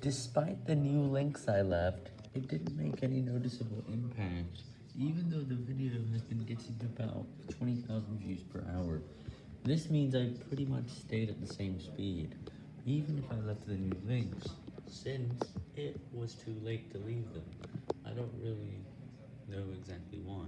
Despite the new links I left, it didn't make any noticeable impact, even though the video has been getting about 20,000 views per hour. This means I pretty much stayed at the same speed, even if I left the new links, since it was too late to leave them. I don't really know exactly why.